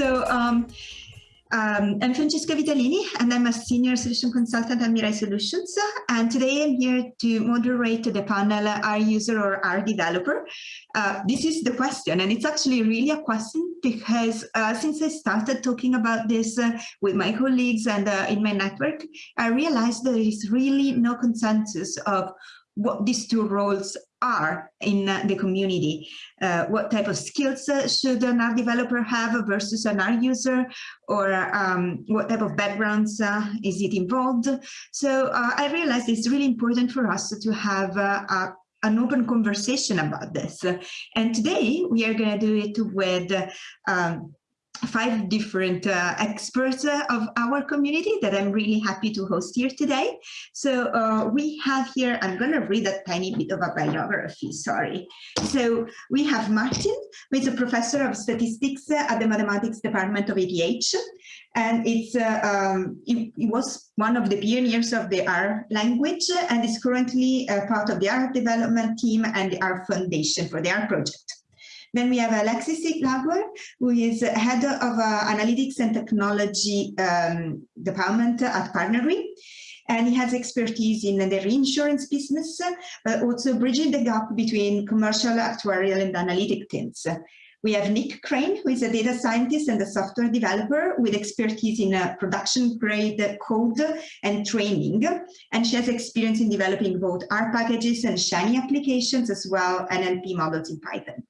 So um, um, I'm Francesca Vitalini, and I'm a senior solution consultant at Mirai Solutions. And today I'm here to moderate the panel R user or R developer. Uh, this is the question, and it's actually really a question because uh, since I started talking about this uh, with my colleagues and uh, in my network, I realized there is really no consensus of what these two roles are in the community. Uh, what type of skills uh, should an R developer have versus an R user, or um, what type of backgrounds uh, is it involved? So uh, I realized it's really important for us to have uh, a, an open conversation about this. And today we are going to do it with um, five different uh, experts uh, of our community that I'm really happy to host here today. So uh, we have here, I'm going to read a tiny bit of a biography, sorry. So we have Martin, who is a professor of statistics at the mathematics department of ETH. And it's uh, um, he, he, was one of the pioneers of the R language and is currently part of the R development team and the R Foundation for the R project. Then we have Alexis Iglauer, who is head of uh, analytics and technology um, department at PartnerRe. And he has expertise in the reinsurance business, but also bridging the gap between commercial, actuarial, and analytic teams. We have Nick Crane, who is a data scientist and a software developer with expertise in uh, production grade code and training. And she has experience in developing both R packages and Shiny applications, as well NLP models in Python.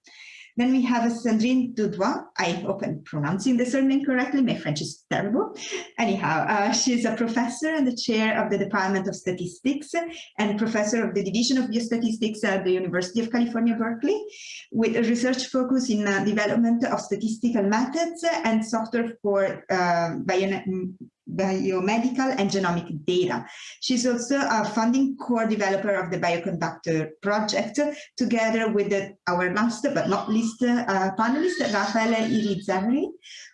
Then we have Sandrine Dudoit. I hope I'm pronouncing the surname correctly. My French is terrible. Anyhow, uh, she's a professor and the chair of the Department of Statistics and professor of the Division of Biostatistics at the University of California, Berkeley, with a research focus in uh, development of statistical methods and software for uh, biomedical and genomic data. She's also a funding core developer of the Bioconductor project, together with the, our last but not least uh, panelist, Rafael Irizarry,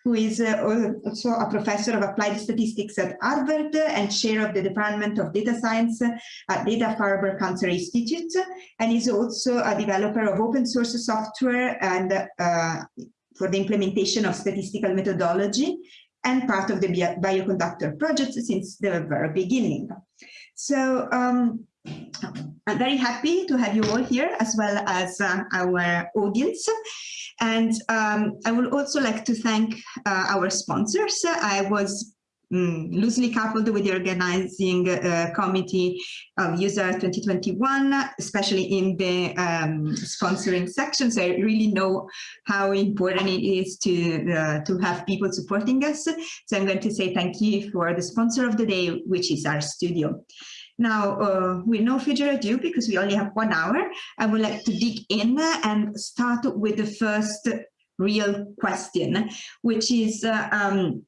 who is uh, also a professor of applied statistics at Harvard and chair of the Department of Data Science at Dana-Farber Cancer Institute, and is also a developer of open source software and uh, for the implementation of statistical methodology and part of the bioconductor project since the very beginning. So um, I'm very happy to have you all here as well as uh, our audience. And um, I would also like to thank uh, our sponsors. I was mm, loosely coupled with the organizing uh, committee of user 2021 especially in the um, sponsoring section. So i really know how important it is to uh, to have people supporting us. So i'm going to say thank you for the sponsor of the day which is RStudio. Now, uh, with no further ado, because we only have one hour, I would like to dig in and start with the first real question, which is uh, um,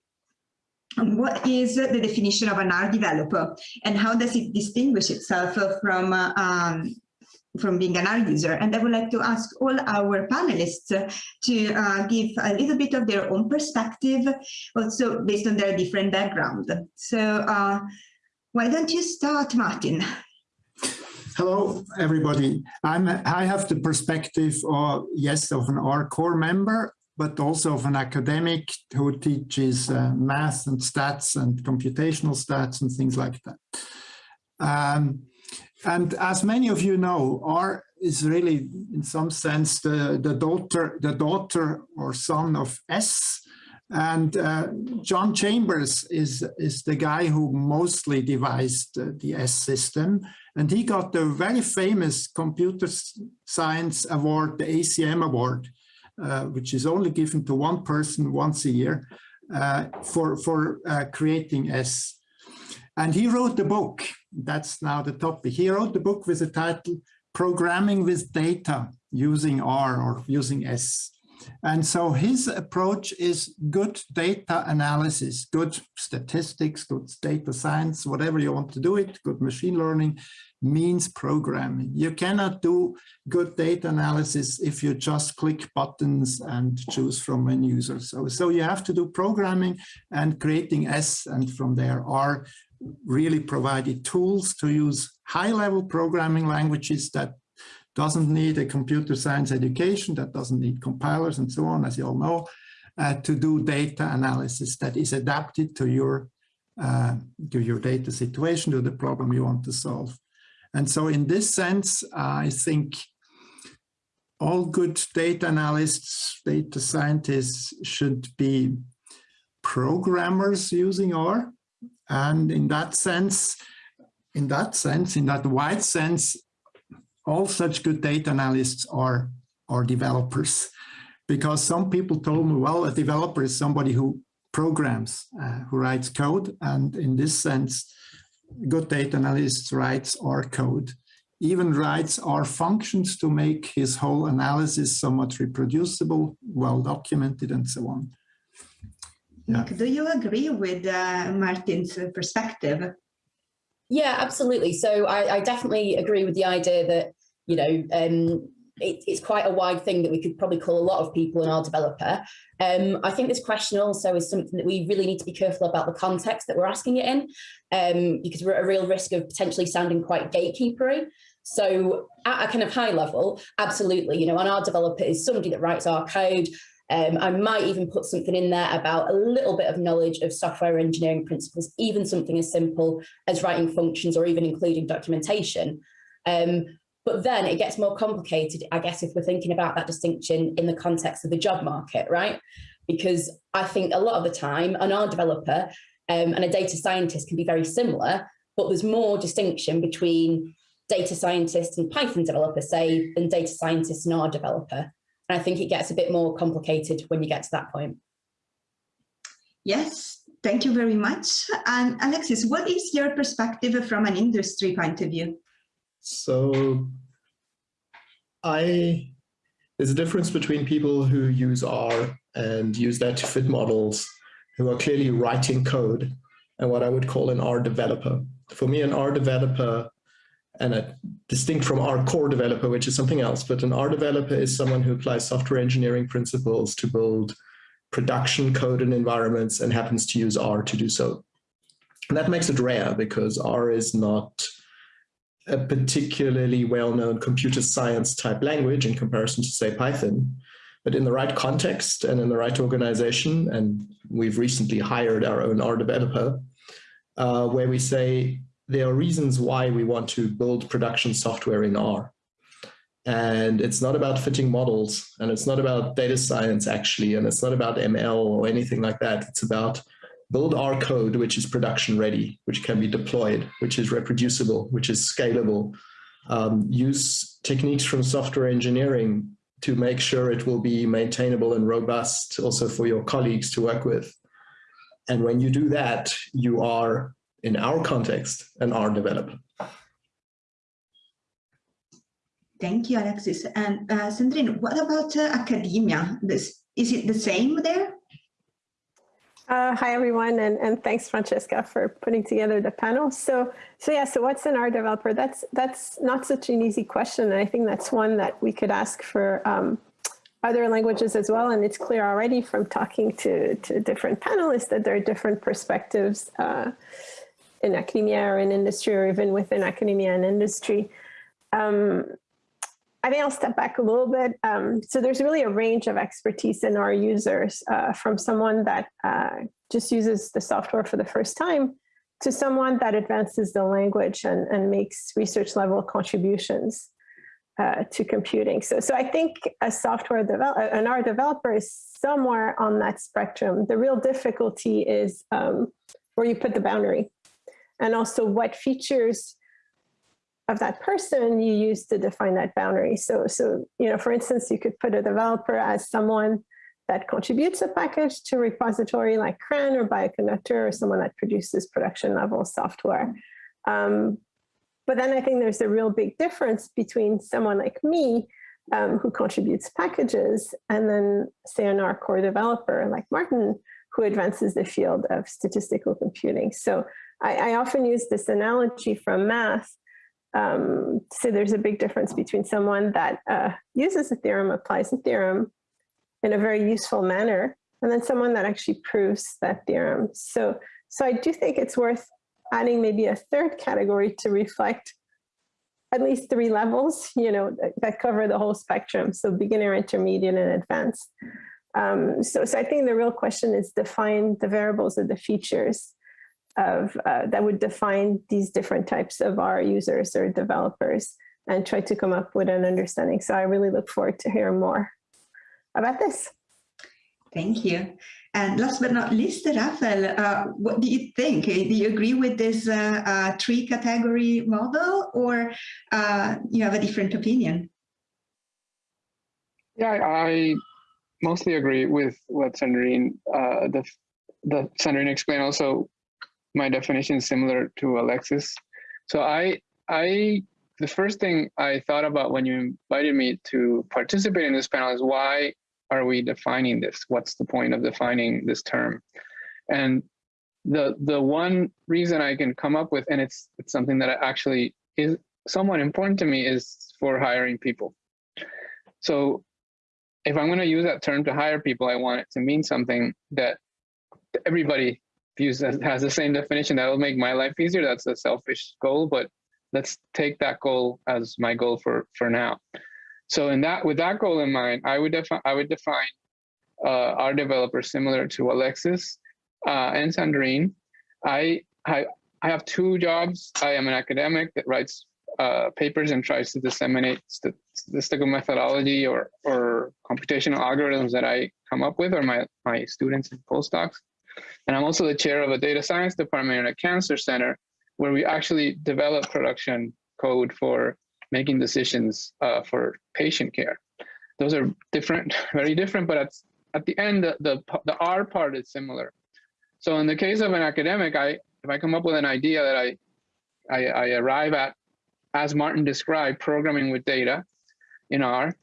what is the definition of an R developer and how does it distinguish itself from uh, um, from being an R user. And I would like to ask all our panelists to uh, give a little bit of their own perspective, also based on their different background. So uh, why don't you start, Martin? Hello, everybody. I'm, I have the perspective, of, yes, of an R core member, but also of an academic who teaches uh, math and stats and computational stats and things like that. Um, and as many of you know, R is really, in some sense, the, the daughter, the daughter or son of S. And uh, John Chambers is, is the guy who mostly devised uh, the S system. And he got the very famous computer science award, the ACM award, uh, which is only given to one person once a year uh, for, for uh, creating S. And he wrote the book, that's now the topic. He wrote the book with the title Programming with Data using R or using S. And so his approach is good data analysis, good statistics, good data science, whatever you want to do it, good machine learning, means programming. You cannot do good data analysis if you just click buttons and choose from menus or so. So you have to do programming and creating S and from there R really provided tools to use high-level programming languages that doesn't need a computer science education, that doesn't need compilers and so on, as you all know, uh, to do data analysis that is adapted to your uh, to your data situation, to the problem you want to solve. And so in this sense, I think all good data analysts, data scientists should be programmers using R. And in that sense, in that sense, in that wide sense, all such good data analysts are, are developers. Because some people told me, well, a developer is somebody who programs, uh, who writes code. And in this sense, good data analysts writes R code even writes R functions to make his whole analysis somewhat reproducible, well documented, and so on. Yeah. Do you agree with uh, Martin's perspective? Yeah, absolutely. So I, I, definitely agree with the idea that, you know, um, it, it's quite a wide thing that we could probably call a lot of people in our developer. Um, I think this question also is something that we really need to be careful about the context that we're asking it in, um, because we're at a real risk of potentially sounding quite gatekeepery. So at a kind of high level, absolutely, you know, an R developer is somebody that writes R code. Um, I might even put something in there about a little bit of knowledge of software engineering principles, even something as simple as writing functions or even including documentation. Um, but then it gets more complicated, I guess, if we're thinking about that distinction in the context of the job market, right? Because I think a lot of the time an R developer um, and a data scientist can be very similar, but there's more distinction between data scientists and Python developers, say, than data scientists and R developer. And I think it gets a bit more complicated when you get to that point. Yes, thank you very much. And Alexis, what is your perspective from an industry point of view? So I, there's a difference between people who use R and use that to fit models who are clearly writing code and what I would call an R developer. For me, an R developer and a distinct from R core developer, which is something else, but an R developer is someone who applies software engineering principles to build production code and environments and happens to use R to do so. And that makes it rare because R is not a particularly well-known computer science type language in comparison to say Python, but in the right context and in the right organization, and we've recently hired our own R developer, uh, where we say there are reasons why we want to build production software in R. And it's not about fitting models and it's not about data science actually, and it's not about ML or anything like that. It's about build our code, which is production ready, which can be deployed, which is reproducible, which is scalable. Um, use techniques from software engineering to make sure it will be maintainable and robust also for your colleagues to work with. And when you do that, you are in our context, an R developer. Thank you, Alexis. And uh, Sandrine, what about uh, academia? This, is it the same there? Uh, hi, everyone, and, and thanks, Francesca, for putting together the panel. So, so yeah, so what's an R developer? That's that's not such an easy question. And I think that's one that we could ask for um, other languages as well. And it's clear already from talking to, to different panelists that there are different perspectives uh, in academia or in industry or even within academia and industry. Um, I think I'll step back a little bit. Um, so there's really a range of expertise in our users uh, from someone that uh, just uses the software for the first time to someone that advances the language and, and makes research level contributions uh, to computing. So, so I think a software developer, an R developer is somewhere on that spectrum. The real difficulty is um, where you put the boundary and also what features of that person you use to define that boundary. So, so you know, for instance, you could put a developer as someone that contributes a package to a repository like CRAN or Bioconductor or someone that produces production level software. Um, but then I think there's a real big difference between someone like me um, who contributes packages and then say an R core developer like Martin who advances the field of statistical computing. So I, I often use this analogy from math um, so there's a big difference between someone that uh, uses a theorem, applies a theorem in a very useful manner, and then someone that actually proves that theorem. So, so I do think it's worth adding maybe a third category to reflect at least three levels, you know, that, that cover the whole spectrum. So beginner, intermediate, and advanced. Um, so, so I think the real question is define the variables or the features of uh, that would define these different types of our users or developers and try to come up with an understanding. So I really look forward to hearing more about this. Thank you. And last but not least, Rafael, uh, what do you think? Do you agree with this uh, uh, three category model or uh, you have a different opinion? Yeah, I mostly agree with what Sandrine, uh, the, the Sandrine explained also my definition is similar to Alexis. So I, I, the first thing I thought about when you invited me to participate in this panel is why are we defining this? What's the point of defining this term? And the the one reason I can come up with, and it's it's something that actually is somewhat important to me, is for hiring people. So if I'm going to use that term to hire people, I want it to mean something that everybody views as has the same definition. That will make my life easier. That's a selfish goal, but let's take that goal as my goal for for now. So in that, with that goal in mind, I would define I would define uh, R developer similar to Alexis uh, and Sandrine. I, I I have two jobs. I am an academic that writes uh, papers and tries to disseminate statistical methodology or or computational algorithms that I come up with, or my my students and postdocs. And I'm also the chair of a data science department at a cancer center, where we actually develop production code for making decisions uh, for patient care. Those are different, very different, but at, at the end, the, the, the R part is similar. So in the case of an academic, I if I come up with an idea that I, I, I arrive at, as Martin described, programming with data in R,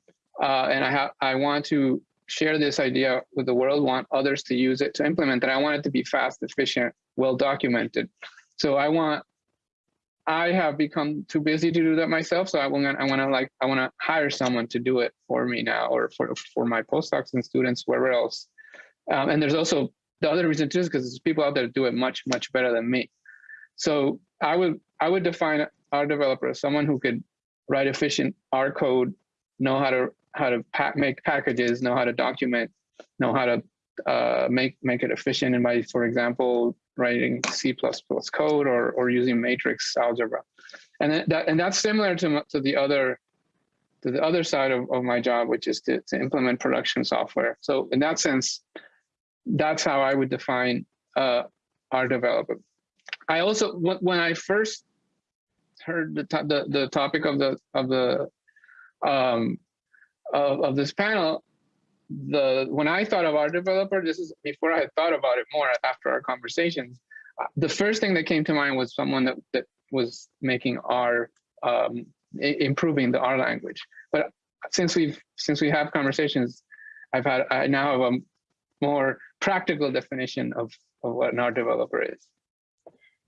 uh, and I have I want to share this idea with the world, want others to use it to implement it. I want it to be fast, efficient, well documented. So I want I have become too busy to do that myself. So I want I want to like, I want to hire someone to do it for me now, or for for my postdocs and students, wherever else. Um, and there's also the other reason too is because there's people out there do it much much better than me. So I would I would define R developer as someone who could write efficient R code, know how to how to make packages, know how to document, know how to uh, make make it efficient. And by, for example, writing C++ code or, or using matrix algebra. And that and that's similar to, to the other to the other side of, of my job, which is to, to implement production software. So in that sense, that's how I would define uh, R developer. I also when I first heard the the, the topic of the of the um, of, of this panel, the when I thought of R developer, this is before I had thought about it more after our conversations. Uh, the first thing that came to mind was someone that, that was making R um, improving the R language. But since we've since we have conversations, I've had I now have a more practical definition of, of what an R developer is.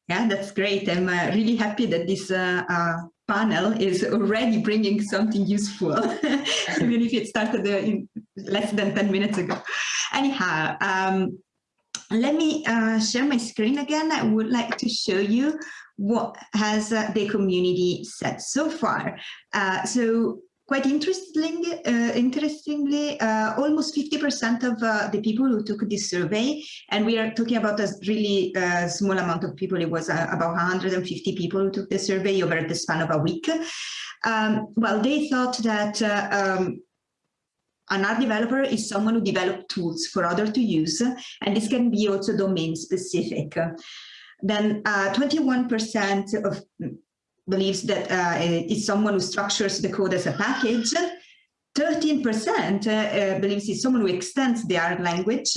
Yeah, that's great. I'm uh, really happy that this uh, uh, panel is already bringing something useful, even if it started uh, in less than 10 minutes ago. Anyhow, um, let me uh, share my screen again. I would like to show you what has uh, the community said so far. so Quite interestingly, uh, interestingly uh, almost 50% of uh, the people who took this survey, and we are talking about a really uh, small amount of people, it was uh, about 150 people who took the survey over the span of a week. Um, well, they thought that uh, um, an R developer is someone who develops tools for others to use, and this can be also domain specific. Then 21% of believes that uh, it's someone who structures the code as a package. 13% uh, uh, believes it's someone who extends the R language.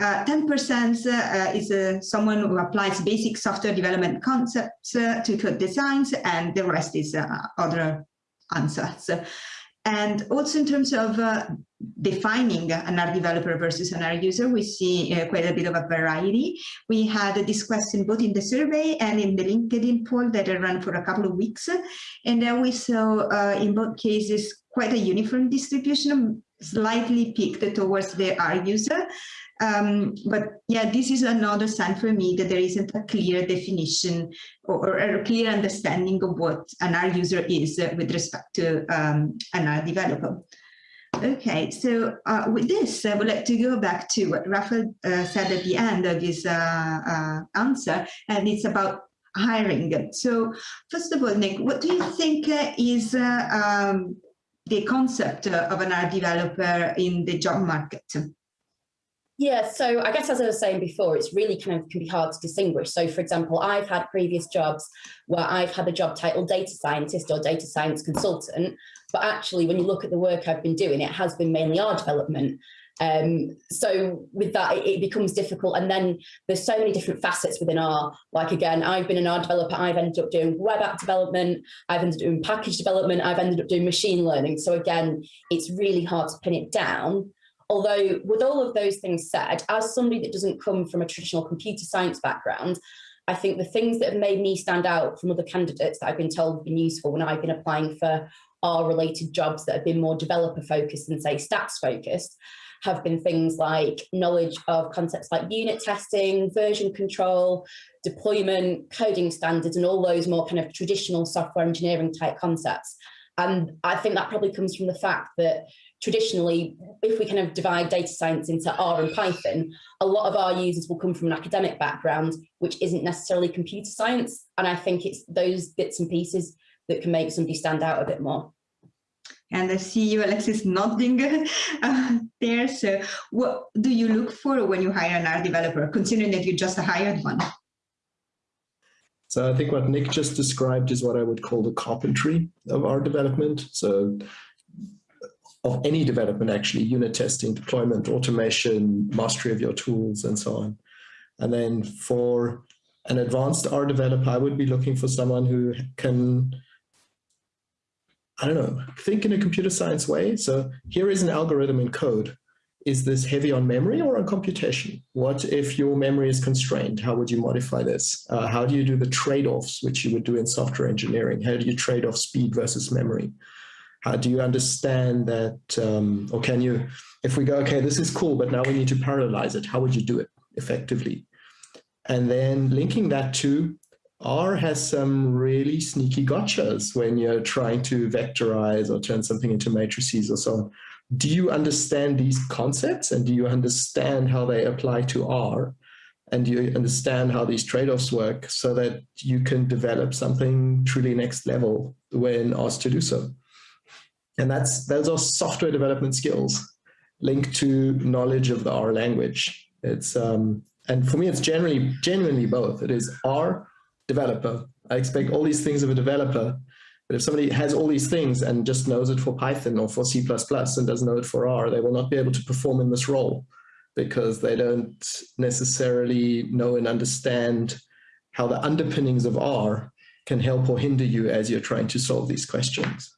10% uh, is someone who applies basic software development concepts to code designs, and the rest is other answers. And also in terms of uh, defining an R developer versus an R user, we see uh, quite a bit of a variety. We had this question both in the survey and in the LinkedIn poll that I ran for a couple of weeks. And then we saw uh, in both cases quite a uniform distribution, slightly peaked towards the R user. Um, but yeah, this is another sign for me that there isn't a clear definition or, or a clear understanding of what an R user is uh, with respect to um, an R developer. Okay, so uh, with this, I would like to go back to what Rafael uh, said at the end of his uh, uh answer, and it's about hiring. So first of all, Nick, what do you think uh, is um, the concept of an R developer in the job market? Yeah, so I guess as I was saying before, it's really kind of can be hard to distinguish. So for example, I've had previous jobs where I've had a job title data scientist or data science consultant, but actually when you look at the work I've been doing, it has been mainly R development. Um, so with that, it, it, becomes difficult. And then there's so many different facets within R. Like again, I've been an R developer. I've ended up doing web app development. I've ended up doing package development. I've ended up doing machine learning. So again, it's really hard to pin it down. Although with all of those things said, as somebody that doesn't come from a traditional computer science background, I think the things that have made me stand out from other candidates that I've been told have been useful when I've been applying for R related jobs that have been more developer focused than say stats focused have been things like knowledge of concepts like unit testing, version control, deployment, coding standards, and all those more kind of traditional software engineering type concepts. And I think that probably comes from the fact that traditionally, if we kind of divide data science into R and Python, a lot of our users will come from an academic background, which isn't necessarily computer science. And I think it's those bits and pieces that can make somebody stand out a bit more. And I see you, Alexis, nodding uh, there. So what do you look for when you hire an R developer, considering that you just hired one? So I think what Nick just described is what I would call the carpentry of R development. So of any development, actually, unit testing, deployment, automation, mastery of your tools, and so on. And then for an advanced R developer, I would be looking for someone who can, I don't know, think in a computer science way. So here is an algorithm in code. Is this heavy on memory or on computation? What if your memory is constrained? How would you modify this? Uh, how do you do the trade-offs, which you would do in software engineering? How do you trade off speed versus memory? How do you understand that, um, or can you, if we go, okay, this is cool, but now we need to parallelize it, how would you do it effectively? And then linking that to R has some really sneaky gotchas when you're trying to vectorize or turn something into matrices or so on. Do you understand these concepts and do you understand how they apply to R? And do you understand how these trade-offs work so that you can develop something truly next level when asked to do so? And that's those are software development skills linked to knowledge of the R language. It's um, and for me, it's generally genuinely both. It is R developer. I expect all these things of a developer. But if somebody has all these things and just knows it for Python or for C++ and doesn't know it for R, they will not be able to perform in this role because they don't necessarily know and understand how the underpinnings of R can help or hinder you as you're trying to solve these questions.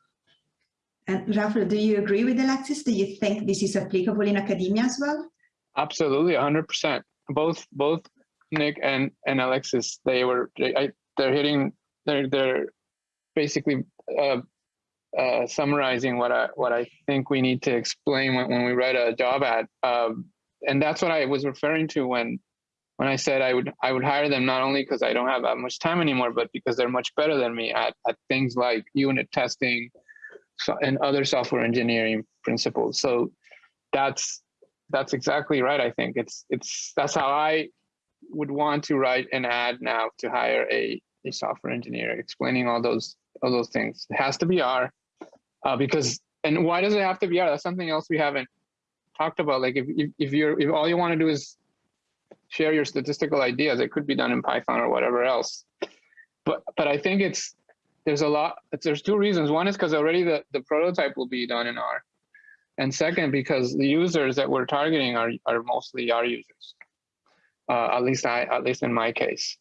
And Rafael, do you agree with Alexis? Do you think this is applicable in academia as well? Absolutely, 100%. Both both Nick and and Alexis, they were they, I, they're hitting they're they're basically uh, uh, summarizing what I what I think we need to explain when, when we write a job ad, um, and that's what I was referring to when when I said I would I would hire them not only because I don't have that much time anymore, but because they're much better than me at at things like unit testing, and other software engineering principles. So that's that's exactly right. I think it's it's that's how I would want to write an ad now to hire a, a software engineer, explaining all those all those things. It has to be R, uh, because and why does it have to be R? That's something else we haven't talked about. Like if if, if you're if all you want to do is share your statistical ideas, it could be done in Python or whatever else. But but I think it's there's a lot, there's two reasons. One is because already the, the prototype will be done in R. And second, because the users that we're targeting are, are mostly R users. Uh, at least I, at least in my case.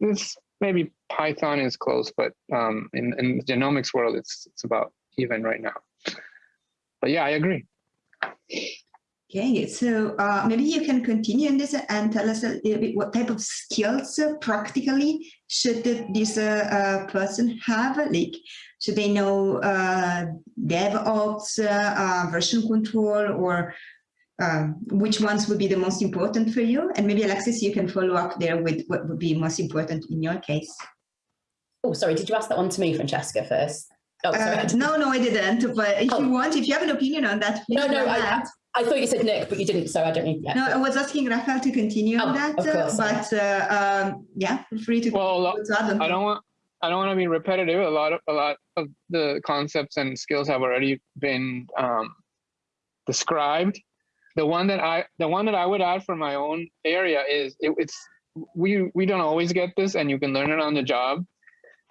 This maybe Python is close, but um, in, in the genomics world, it's, it's about even right now. But yeah, I agree. Okay, so uh, maybe you can continue in this and tell us a little bit what type of skills uh, practically should this uh, uh person have? Like, should they know uh, DevOps, uh, version control, or um, which ones would be the most important for you? And maybe Alexis, you can follow up there with what would be most important in your case. Oh, sorry, did you ask that one to me, Francesca, first? Oh, sorry. Uh, no, no, I didn't. But if Oh. you want, if you have an opinion on that, please No, no, go I, ahead. I thought you said Nick, but you didn't, so I don't need. Yeah. No, I was asking Rafael to continue on Oh, that, of uh, course. but uh, um, yeah, feel free to. Well, to add on. I don't want I don't want to be repetitive. A lot of a lot of the concepts and skills have already been um, described. The one that I the one that I would add for my own area is it, it's we we don't always get this, and you can learn it on the job.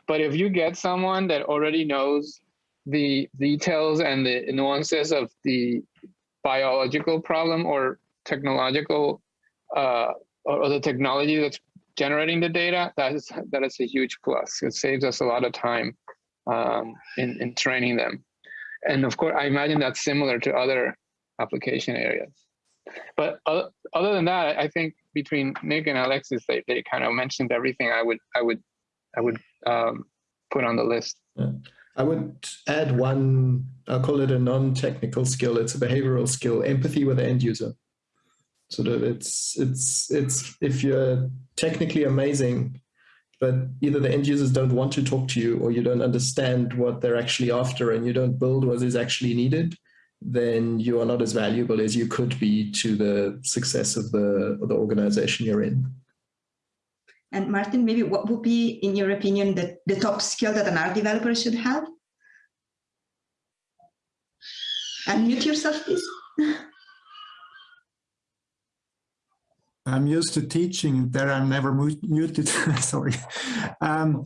But if you get someone that already knows the details and the nuances of the biological problem or technological uh, or, the technology that's generating the data, that is that is a huge plus. It saves us a lot of time um, in in training them, and of course, I imagine that's similar to other application areas. But other, other than that, I think between Nick and Alexis, they, they kind of mentioned everything I would I would I would um, put on the list. I would add one, I'll call it a non-technical skill. It's a behavioral skill, empathy with the end user. Sort of it's, it's, it's, if you're technically amazing, but either the end users don't want to talk to you or you don't understand what they're actually after and you don't build what is actually needed, then you are not as valuable as you could be to the success of the, of the organization you're in. And Martin, maybe what would be, in your opinion, the, the top skill that an R developer should have? Unmute yourself, please. I'm used to teaching. There I'm never muted. Sorry. Um,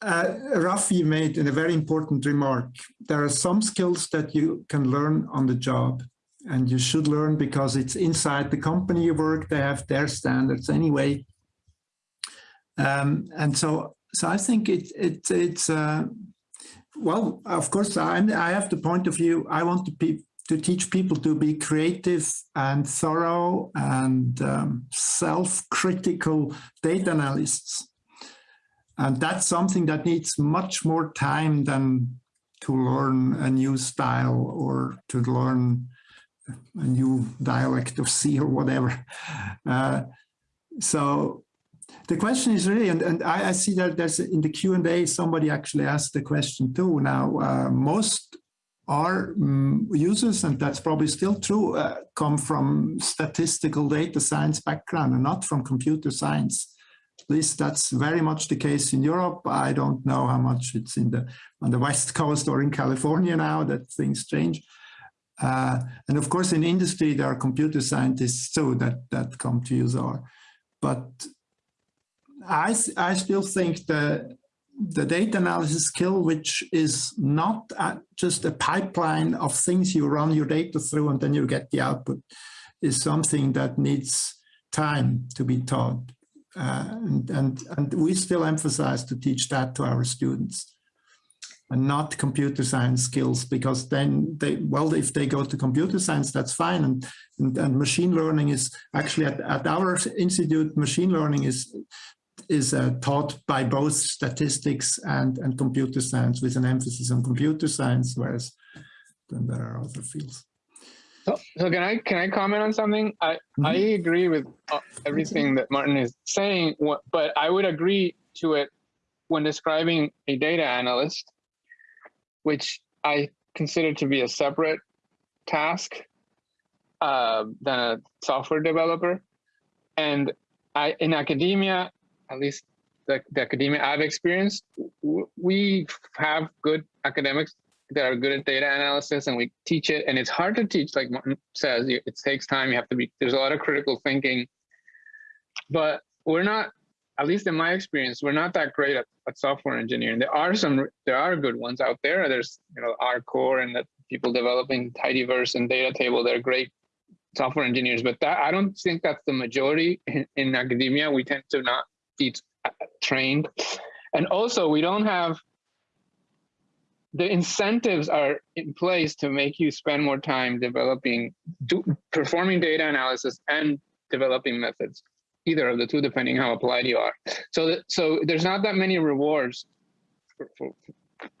uh, Rafi made a very important remark. There are some skills that you can learn on the job and you should learn because it's inside the company you work. They have their standards anyway. Um, and so, so I think it, it, it's, uh, well, of course, I, I have the point of view. I want to be to teach people to be creative and thorough and um, self-critical data analysts. And that's something that needs much more time than to learn a new style or to learn a new dialect of C or whatever. Uh, so the question is really, and, and I, I, see that there's in the Q&A, somebody actually asked the question too. Now, uh, most our um, users, and that's probably still true, uh, come from statistical data science background and not from computer science. At least that's very much the case in Europe. I don't know how much it's in the on the West Coast or in California now that things change. Uh, and of course, in industry, there are computer scientists too that, that come to use R. But I, I still think that the data analysis skill, which is not just a pipeline of things you run your data through and then you get the output, is something that needs time to be taught. Uh, and, and, and we still emphasize to teach that to our students and not computer science skills because then they well if they go to computer science that's fine and and, and machine learning is actually at, at our institute machine learning is is uh, taught by both statistics and, and computer science with an emphasis on computer science, whereas then there are other fields. So, so can I can I comment on something? I mm -hmm. I agree with everything that Martin is saying, but I would agree to it when describing a data analyst, which I consider to be a separate task uh, than a software developer. And I in academia, at least the, the academia I've experienced, we have good academics that are good at data analysis and we teach it. And it's hard to teach, like Martin says, it takes time. You have to be, there's a lot of critical thinking. But we're not, at least in my experience, we're not that great at, at software engineering. There are some, there are good ones out there. There's, you know, R-Core and the people developing Tidyverse and data.table, they're great software engineers, but that I don't think that's the majority in, in academia. We tend to not be uh, trained. And also we don't have, the incentives are in place to make you spend more time developing, do, performing data analysis and developing methods, either of the two, depending how applied you are. So, so there's not that many rewards, for, for,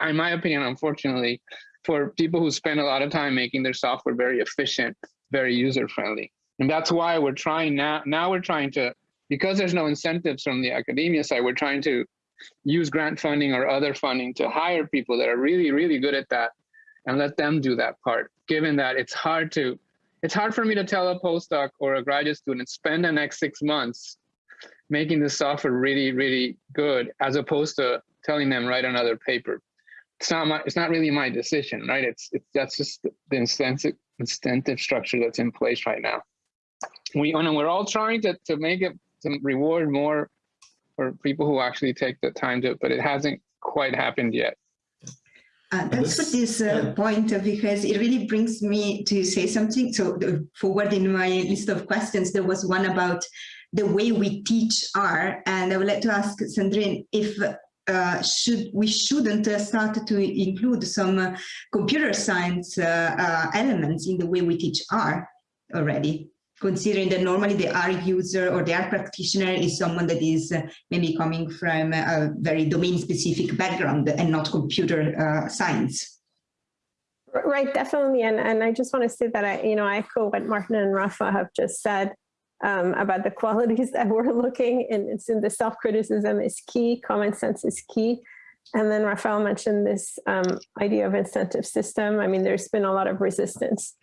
in my opinion, unfortunately, for people who spend a lot of time making their software very efficient very user friendly. And that's why we're trying now, now we're trying to, because there's no incentives from the academia side, we're trying to use grant funding or other funding to hire people that are really, really good at that and let them do that part, given that it's hard to, it's hard for me to tell a postdoc or a graduate student, spend the next six months making the software really, really good, as opposed to telling them write another paper. It's not my, it's not really my decision, right? It's, it's that's just the incentive, incentive structure that's in place right now. We, and we're all trying to, to make it, to reward more for people who actually take the time to, but it hasn't quite happened yet. Uh, that's for this uh, point uh, because it really brings me to say something. So the, forward in my list of questions, there was one about the way we teach R, and I would like to ask Sandrine if uh, should we shouldn't uh, start to include some uh, computer science elements in the way we teach R already considering that normally the R user or the R practitioner is someone that is uh, maybe coming from a very domain specific background and not computer uh, science. Right, definitely. And, and I just want to say that I, you know, I echo what Martin and Rafa have just said um, about the qualities that we're looking and it's in the self-criticism is key, common sense is key. And then Rafael mentioned this um, idea of incentive system. I mean, there's been a lot of resistance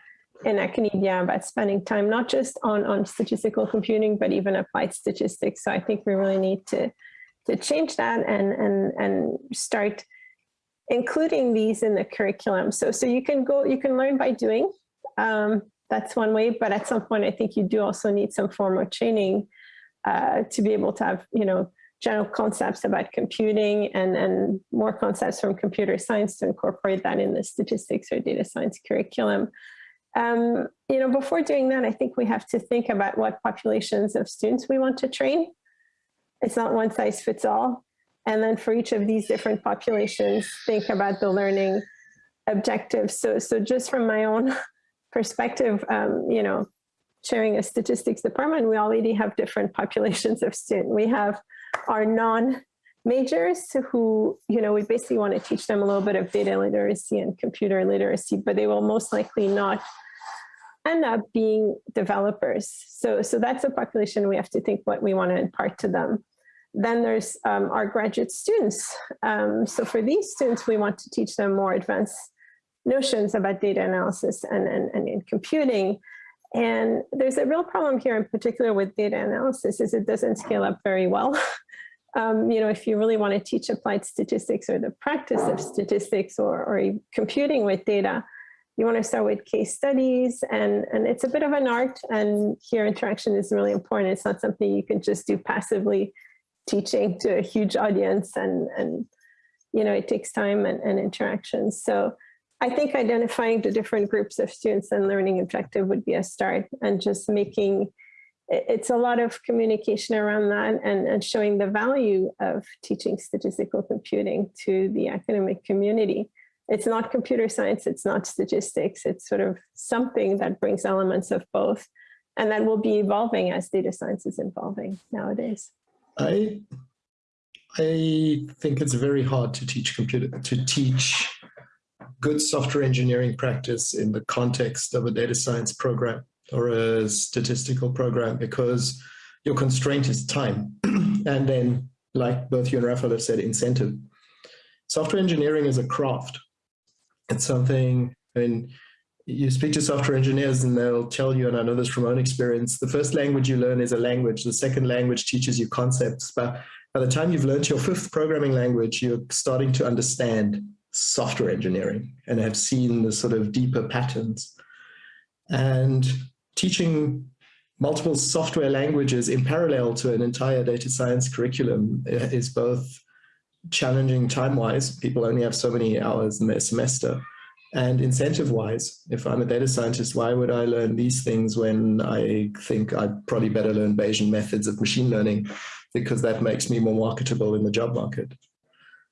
in academia about spending time not just on, on statistical computing, but even applied statistics. So I think we really need to, to change that and, and, and start including these in the curriculum. So, so you can go, you can learn by doing. Um, that's one way, but at some point I think you do also need some form of training uh, to be able to have, you know, general concepts about computing and, and more concepts from computer science to incorporate that in the statistics or data science curriculum. Um, you know, before doing that, I think we have to think about what populations of students we want to train. It's not one size fits all. And then for each of these different populations, think about the learning objectives. So, so just from my own perspective, um, you know, chairing a statistics department, we already have different populations of students. We have our non-majors who, you know, we basically want to teach them a little bit of data literacy and computer literacy, but they will most likely not end up being developers. So, so that's a population we have to think what we want to impart to them. Then there's um, our graduate students. Um, so for these students, we want to teach them more advanced notions about data analysis and, and, and in computing. And there's a real problem here in particular with data analysis is it doesn't scale up very well. um, you know, if you really want to teach applied statistics or the practice of statistics or, or computing with data, you want to start with case studies and, and it's a bit of an art and here interaction is really important. It's not something you can just do passively teaching to a huge audience and, and you know, it takes time and, and interaction. So I think identifying the different groups of students and learning objective would be a start and just making, it's a lot of communication around that and, and showing the value of teaching statistical computing to the academic community it's not computer science, it's not statistics, it's sort of something that brings elements of both. And that will be evolving as data science is evolving nowadays. I, I think it's very hard to teach computer, to teach good software engineering practice in the context of a data science program or a statistical program because your constraint is time. and then, like both you and Rafael have said, incentive. Software engineering is a craft. It's something, I mean, you speak to software engineers and they'll tell you, and I know this from my own experience, the first language you learn is a language. The second language teaches you concepts. But by the time you've learned your fifth programming language, you're starting to understand software engineering and have seen the sort of deeper patterns. And teaching multiple software languages in parallel to an entire data science curriculum uh, is both challenging time-wise. People only have so many hours in their semester. And incentive-wise, if I'm a data scientist, why would I learn these things when I think I'd probably better learn Bayesian methods of machine learning because that makes me more marketable in the job market.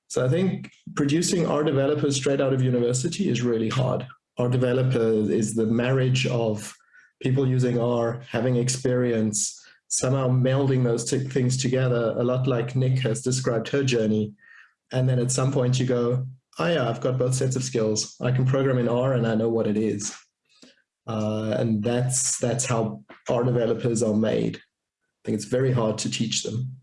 So I think producing R developers straight out of university is really hard. R developer is the marriage of people using R, having experience, somehow melding those things together, a lot like Nick has described her journey, and then at some point you go, oh yeah, I've got both sets of skills. I can program in R and I know what it is. Uh, and that's that's how R developers are made. I think it's very hard to teach them.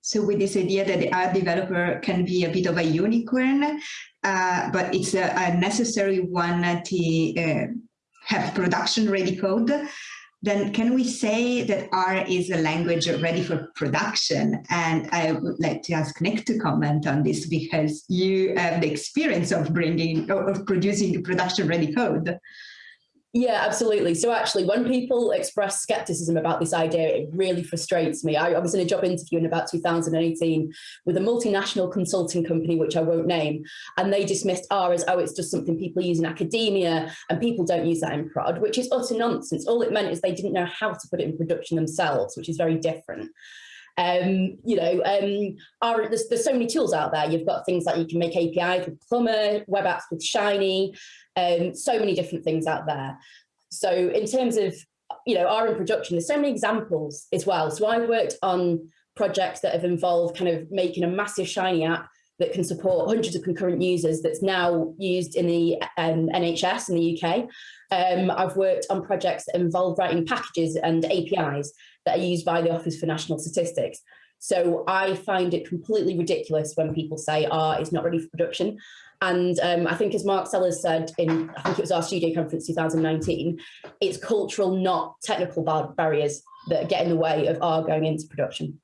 So with this idea that the R developer can be a bit of a unicorn, uh, but it's a, a, necessary one to uh, have production ready code, then can we say that R is a language ready for production? And I would like to ask Nick to comment on this because you have the experience of bringing, of producing production ready code. Yeah, absolutely. So actually, when people express skepticism about this idea, it really frustrates me. I, I, was in a job interview in about 2018 with a multinational consulting company, which I won't name, and they dismissed R as, oh, it's just something people use in academia, and people don't use that in prod, which is utter nonsense. All it meant is they didn't know how to put it in production themselves, which is very different. Um, you know, um, are, there's, there's so many tools out there. You've got things like you can make APIs with Plumber, web apps with Shiny, um, so many different things out there. So in terms of, you know, R in production, there's so many examples as well. So I worked on projects that have involved kind of making a massive Shiny app that can support hundreds of concurrent users that's now used in the um, NHS in the UK. Um, I've worked on projects that involve writing packages and APIs that are used by the Office for National Statistics. So I find it completely ridiculous when people say, ah, oh, it's not ready for production. And um, I think as Mark Sellers said in, I think it was RStudio conference 2019, it's cultural, not technical bar barriers that get in the way of R going into production.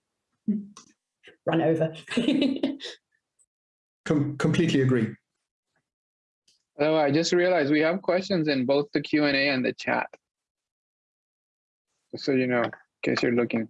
Run over. Com completely agree. Oh, I just realized we have questions in both the Q&A and the chat. Just so you know case you're looking.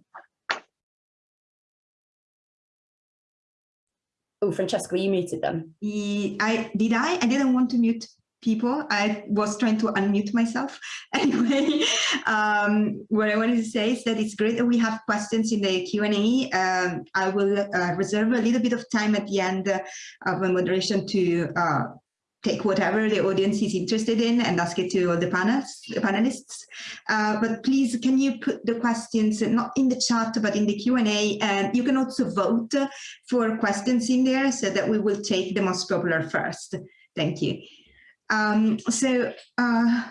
Oh, Francesco, you muted them. I did I? I didn't want to mute people. I was trying to unmute myself. Anyway, um, what I wanted to say is that it's great that we have questions in the Q&A. Um, I will uh, reserve a little bit of time at the end uh, of my moderation to uh, take whatever the audience is interested in and ask it to all the, panels, the panelists. Uh, but please, can you put the questions not in the chat, but in the Q&A, and you can also vote for questions in there so that we will take the most popular first. Thank you. Um, so uh,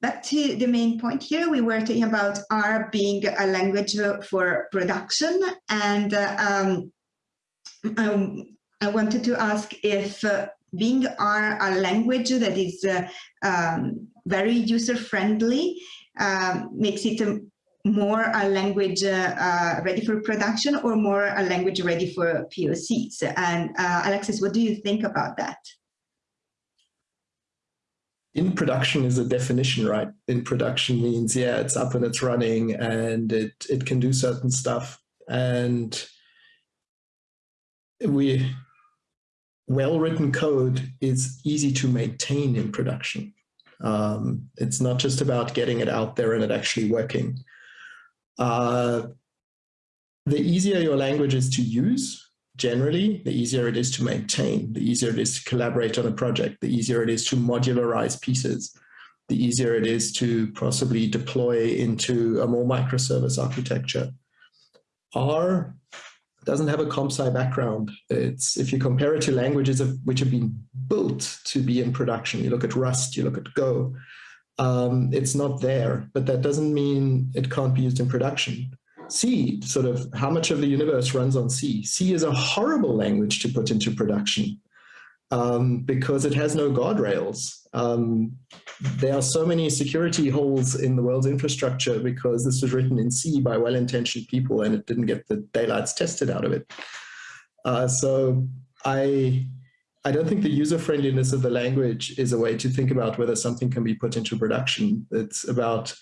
back to the main point here, we were talking about R being a language for production and uh, um, um, I wanted to ask if uh, being R a language that is uh, um, very user-friendly um, makes it more a language uh, uh, ready for production or more a language ready for POCs. And uh, Alexis, what do you think about that? In production is a definition, right? In production means, yeah, it's up and it's running and it, it can do certain stuff. And we well-written code is easy to maintain in production. Um, it's not just about getting it out there and it actually working. Uh, the easier your language is to use, generally, the easier it is to maintain, the easier it is to collaborate on a project, the easier it is to modularize pieces, the easier it is to possibly deploy into a more microservice architecture. R doesn't have a comp sci background. It's if you compare it to languages of, which have been built to be in production, you look at Rust, you look at Go, um, it's not there, but that doesn't mean it can't be used in production. C, sort of how much of the universe runs on C? C is a horrible language to put into production um, because it has no guardrails. Um, there are so many security holes in the world's infrastructure because this was written in C by well-intentioned people and it didn't get the daylights tested out of it. Uh, so I, I don't think the user friendliness of the language is a way to think about whether something can be put into production. It's about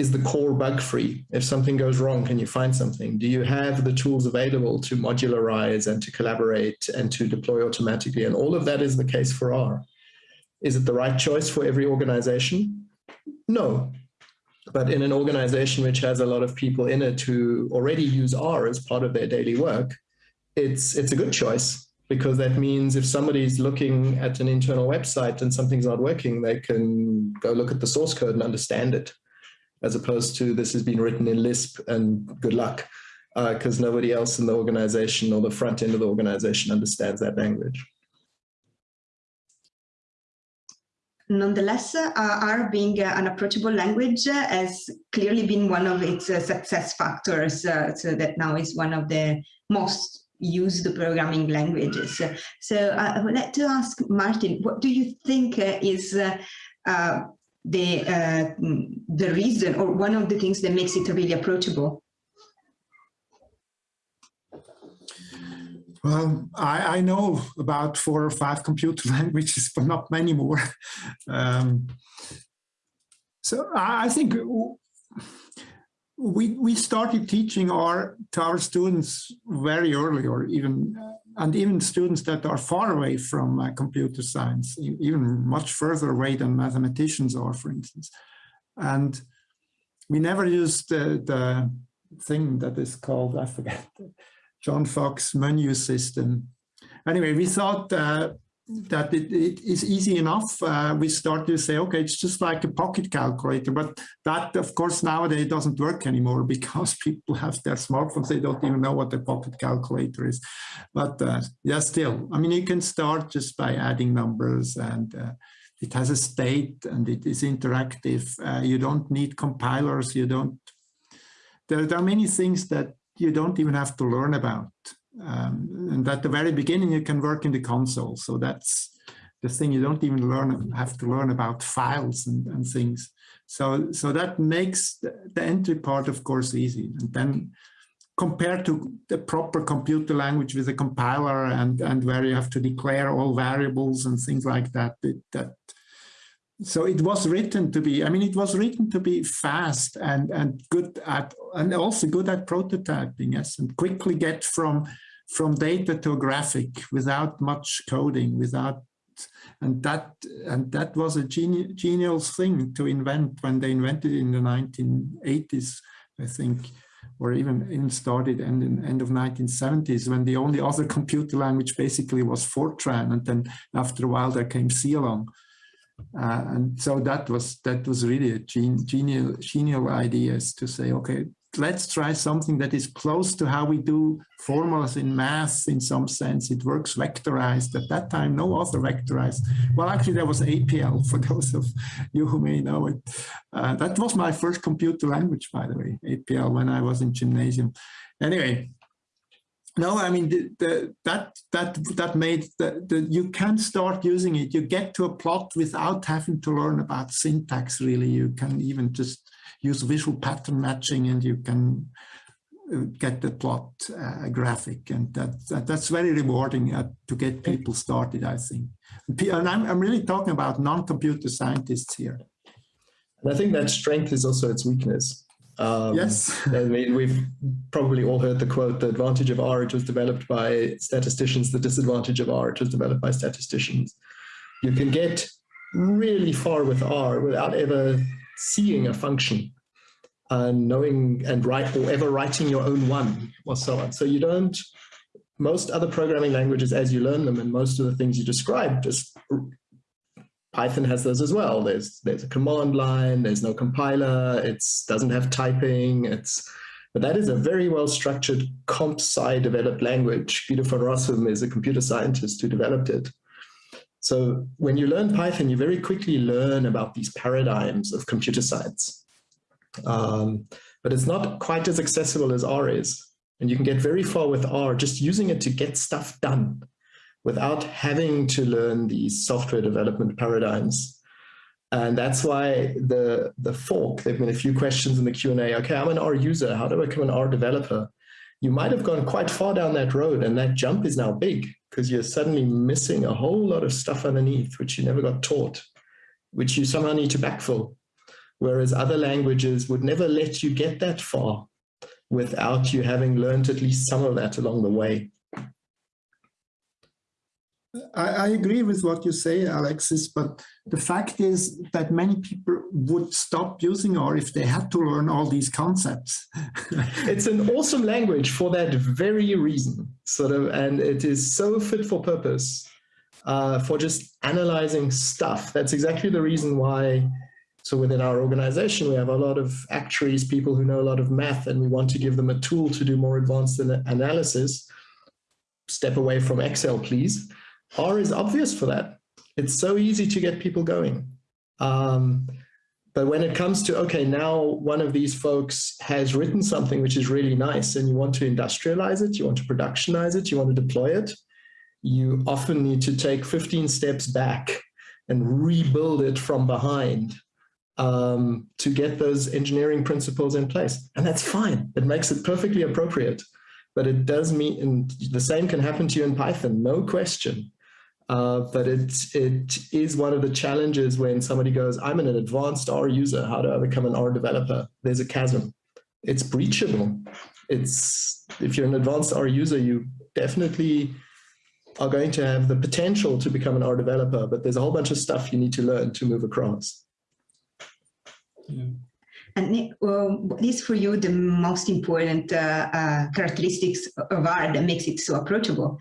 is the core bug free? If something goes wrong, can you find something? Do you have the tools available to modularize and to collaborate and to deploy automatically? And all of that is the case for R. Is it the right choice for every organization? No. But in an organization which has a lot of people in it who already use R as part of their daily work, it's, it's a good choice because that means if somebody's looking at an internal website and something's not working, they can go look at the source code and understand it as opposed to this has been written in Lisp and good luck because uh, nobody else in the organization or the front end of the organization understands that language. nonetheless, uh, R being uh, an approachable language uh, has clearly been one of its uh, success factors, uh, so that now is one of the most used programming languages. So I would like to ask Martin, what do you think is the uh, the reason or one of the things that makes it really approachable? Well, I, I know about four or five computer languages, but not many more. Um, so I, I think we we started teaching R to our students very early, or even and even students that are far away from uh, computer science, even much further away than mathematicians are, for instance. And we never used the, the thing that is called, I forget, John Fox menu system. Anyway, we thought uh, that it, it is easy enough. Uh, we start to say, okay, it's just like a pocket calculator, but that of course nowadays doesn't work anymore because people have their smartphones. They don't even know what a pocket calculator is. But uh, yeah, still, I mean, you can start just by adding numbers and uh, it has a state and it is interactive. Uh, you don't need compilers. You don't, there, there are many things that you don't even have to learn about. Um, and at the very beginning, you can work in the console. So that's the thing you don't even learn, have to learn about files and, and things. So, so that makes the, entry part, of course, easy. And then compared to the proper computer language with a compiler and, and where you have to declare all variables and things like that, it, that so it was written to be, I mean, it was written to be fast and, and good at, and also good at prototyping, yes, and quickly get from, from data to a graphic without much coding, without, and that, and that was a geni genial thing to invent when they invented it in the 1980s, I think, or even, even started in the end of 1970s when the only other computer language basically was Fortran. And then after a while there came C along. Uh, and so that was that was really a gen genial genial idea is to say, okay, let's try something that is close to how we do formulas in math in some sense. It works vectorized. At that time, no other vectorized. Well, actually, there was APL for those of you who may know it. Uh, that was my first computer language, by the way, APL, when I was in gymnasium. Anyway, no, I mean the, the, that that that made the, the you can start using it. You get to a plot without having to learn about syntax. Really, you can even just use visual pattern matching, and you can uh, get the plot uh, graphic, and that, that, that's very rewarding uh, to get people started. I think, and I'm I'm really talking about non-computer scientists here. And I think that strength is also its weakness. Um, yes. I mean, we've probably all heard the quote, the advantage of R it was developed by statisticians, the disadvantage of R was developed by statisticians. You can get really far with R without ever seeing a function and knowing and write or ever writing your own one or so on. So you don't, most other programming languages as you learn them and most of the things you describe just Python has those as well. There's there's a command line, there's no compiler, it doesn't have typing, it's but that is a very well structured comp sci developed language. Peter van Rossum is a computer scientist who developed it. So when you learn Python, you very quickly learn about these paradigms of computer science. Um, but it's not quite as accessible as R is. And you can get very far with R just using it to get stuff done without having to learn these software development paradigms. And that's why the, the fork, there have been a few questions in the Q&A, okay, I'm an R user, how do I become an R developer? You might have gone quite far down that road and that jump is now big because you're suddenly missing a whole lot of stuff underneath, which you never got taught, which you somehow need to backfill. Whereas other languages would never let you get that far without you having learned at least some of that along the way. I, I, agree with what you say, Alexis, but the fact is that many people would stop using R if they had to learn all these concepts. it's an awesome language for that very reason, sort of, and it is so fit for purpose uh, for just analyzing stuff. That's exactly the reason why. So within our organization, we have a lot of actuaries, people who know a lot of math, and we want to give them a tool to do more advanced analysis. Step away from Excel, please R is obvious for that. It's so easy to get people going. Um, but when it comes to, okay, now one of these folks has written something which is really nice and you want to industrialize it, you want to productionize it, you want to deploy it, you often need to take 15 steps back and rebuild it from behind um, to get those engineering principles in place. And that's fine. It makes it perfectly appropriate. But it does mean, and the same can happen to you in Python, no question. Uh, but it, it is one of the challenges when somebody goes, I'm an advanced R user, how do I become an R developer? There's a chasm. It's breachable. It's If you're an advanced R user, you definitely are going to have the potential to become an R developer, but there's a whole bunch of stuff you need to learn to move across. Yeah. And Nick, what is for you the most important uh, uh, characteristics of R that makes it so approachable?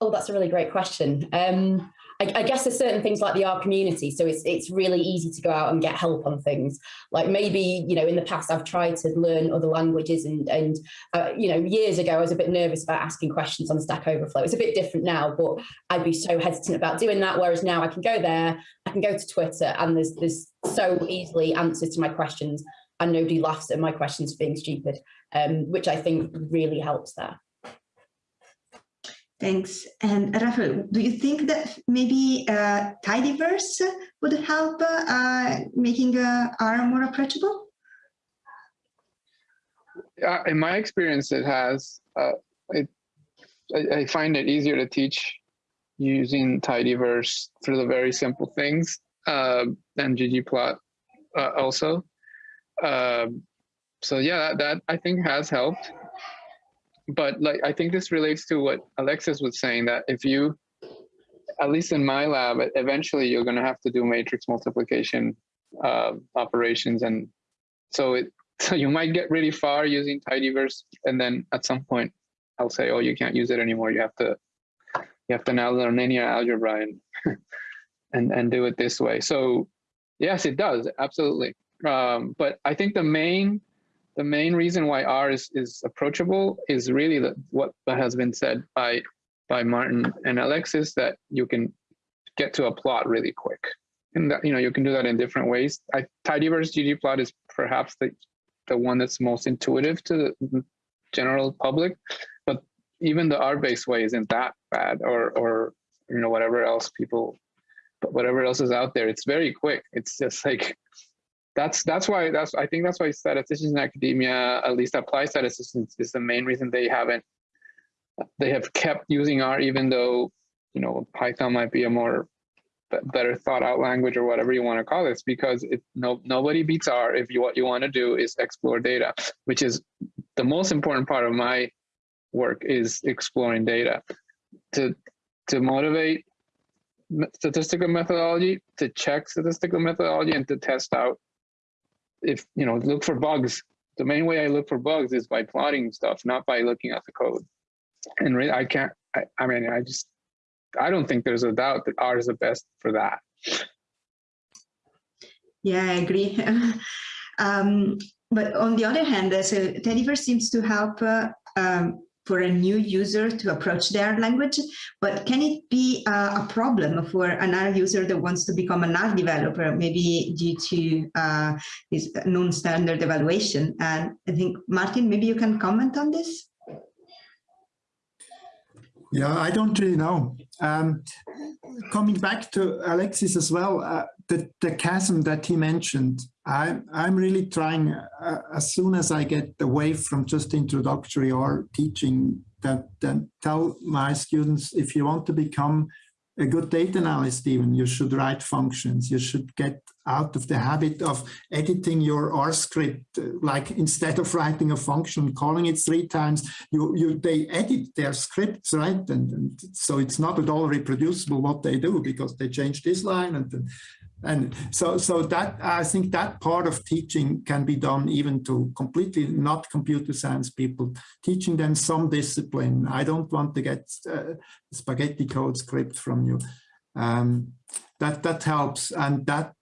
Oh, that's a really great question. Um, I, I, guess there's certain things like the R community, so it's it's really easy to go out and get help on things. Like maybe you know in the past I've tried to learn other languages, and and uh, you know years ago I was a bit nervous about asking questions on Stack Overflow. It's a bit different now, but I'd be so hesitant about doing that. Whereas now I can go there, I can go to Twitter, and there's there's so easily answers to my questions, and nobody laughs at my questions being stupid, um, which I think really helps there. Thanks. And Rafael, do you think that maybe uh, tidyverse would help uh, making uh, R more approachable? Uh, in my experience, it has. Uh, it, I, I, find it easier to teach using tidyverse for the very simple things uh, than ggplot also. So yeah, that, that I think has helped but like I think this relates to what Alexis was saying that if you, at least in my lab, eventually you're going to have to do matrix multiplication uh, operations, and so it so you might get really far using tidyverse, and then at some point I'll say, oh, you can't use it anymore. You have to you have to now learn linear algebra and and and do it this way. So yes, it does absolutely. Um, but I think the main the main reason why R is, is approachable is really the, what has been said by by Martin and Alexis that you can get to a plot really quick. And that, you know, you can do that in different ways. I, tidyverse ggplot is perhaps the, the one that's most intuitive to the general public, but even the R-based way isn't that bad or, or, you know, whatever else people, but whatever else is out there, it's very quick. It's just like that's that's why that's I think that's why statisticians in academia, at least applied statisticians, is the main reason they haven't they have kept using R even though you know Python might be a more better thought out language or whatever you want to call it because it no nobody beats R if you what you want to do is explore data, which is the most important part of my work is exploring data. To to motivate statistical methodology, to check statistical methodology, and to test out if you know look for bugs. The main way i look for bugs is by plotting stuff not by looking at the code. And really i can't I, I mean i just i don't think there's a doubt that r is the best for that. Yeah i agree. Um, but on the other hand so tidyverse seems to help uh, um, for a new user to approach their language, but can it be uh, a problem for an R user that wants to become an R developer, maybe due to uh, this non-standard evaluation? And I think, Martin, maybe you can comment on this? Yeah, I don't really know. Um, coming back to Alexis as well, uh, the, the chasm that he mentioned, I, I'm really trying, uh, as soon as I get away from just introductory or teaching, that then tell my students, if you want to become a good data analyst even, you should write functions. You should get out of the habit of editing your R script, like instead of writing a function, calling it three times, you, you they edit their scripts, right? And, and so it's not at all reproducible what they do because they change this line and and so so that i think that part of teaching can be done even to completely not computer science people teaching them some discipline. I don't want to get uh, spaghetti code script from you. Um, that that helps. And that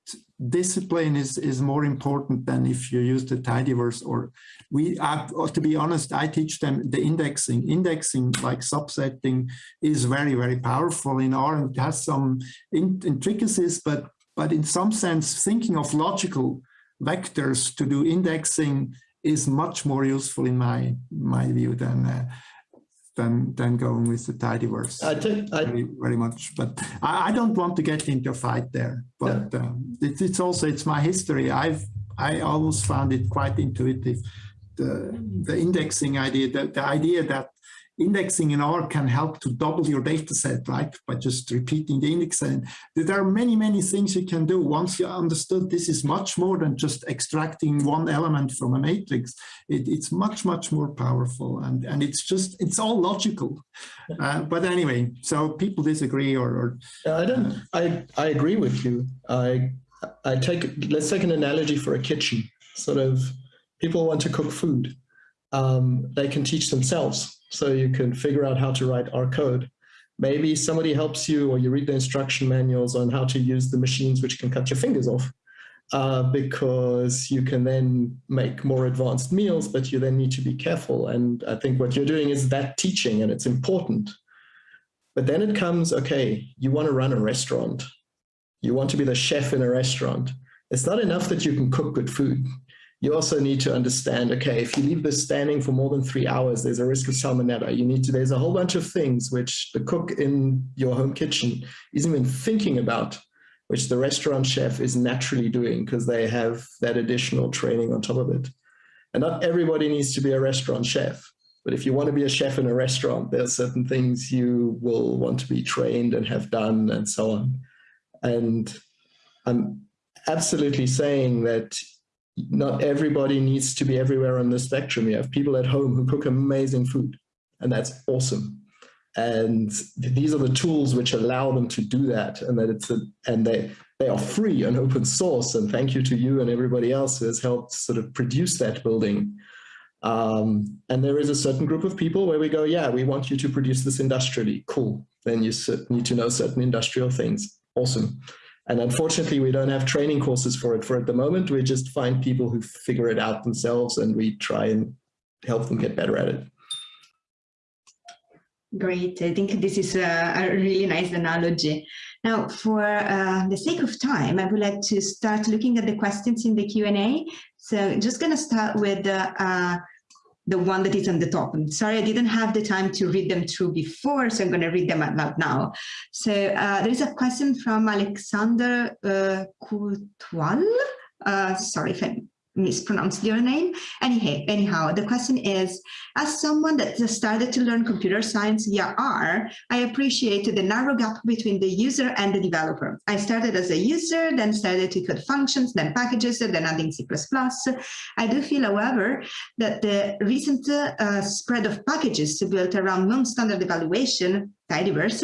discipline is, is more important than if you use the tidyverse or we, or to be honest, I teach them the indexing. Indexing like subsetting is very, very powerful in R and has some intricacies, but, but in some sense, thinking of logical vectors to do indexing is much more useful in my, my view than uh, than than going with the tidyverse. I think I, very, very much, but I, I, don't want to get into a fight there. But yeah. um, it, it's also it's my history. I've I always found it quite intuitive. The the indexing idea, the, the idea that indexing in R can help to double your data set, right? By just repeating the index. And there are many, many things you can do once you understood this is much more than just extracting one element from a matrix. It, it's much, much more powerful. And, and it's just, it's all logical. Uh, but anyway, so people disagree or... or I don't, uh, I, I agree with you. I, I take, let's take an analogy for a kitchen. Sort of people want to cook food. Um, they can teach themselves so you can figure out how to write R code. Maybe somebody helps you or you read the instruction manuals on how to use the machines which can cut your fingers off uh, because you can then make more advanced meals, but you then need to be careful. And I think what you're doing is that teaching and it's important. But then it comes, okay, you want to run a restaurant. You want to be the chef in a restaurant. It's not enough that you can cook good food you also need to understand, okay, if you leave this standing for more than three hours, there's a risk of salmonella. You need to, there's a whole bunch of things which the cook in your home kitchen isn't even thinking about, which the restaurant chef is naturally doing because they have that additional training on top of it. And not everybody needs to be a restaurant chef. But if you want to be a chef in a restaurant, there are certain things you will want to be trained and have done and so on. And I'm absolutely saying that not everybody needs to be everywhere on the spectrum. You have people at home who cook amazing food, and that's awesome. And these are the tools which allow them to do that, and that it's a, and they they are free and open source. And thank you to you and everybody else who has helped sort of produce that building. Um, and there is a certain group of people where we go, yeah, we want you to produce this industrially. Cool. Then you need to know certain industrial things. Awesome. And unfortunately, we don't have training courses for it for at the moment. We just find people who figure it out themselves and we try and help them get better at it. Great. I think this is a, a really nice analogy. Now, for uh, the sake of time, I would like to start looking at the questions in the Q&A. So just going to start with uh, uh, the one that is on the top. I'm sorry, I didn't have the time to read them through before, so I'm going to read them out loud now. So uh, there is a question from Alexander uh, Courtois. Uh, sorry if I mispronounced your name. Anyhow, anyhow, the question is, as someone that started to learn computer science via R, I appreciate the narrow gap between the user and the developer. I started as a user, then started to code functions, then packages, then adding C++. I do feel, however, that the recent uh, spread of packages built around non-standard evaluation, tidyverse,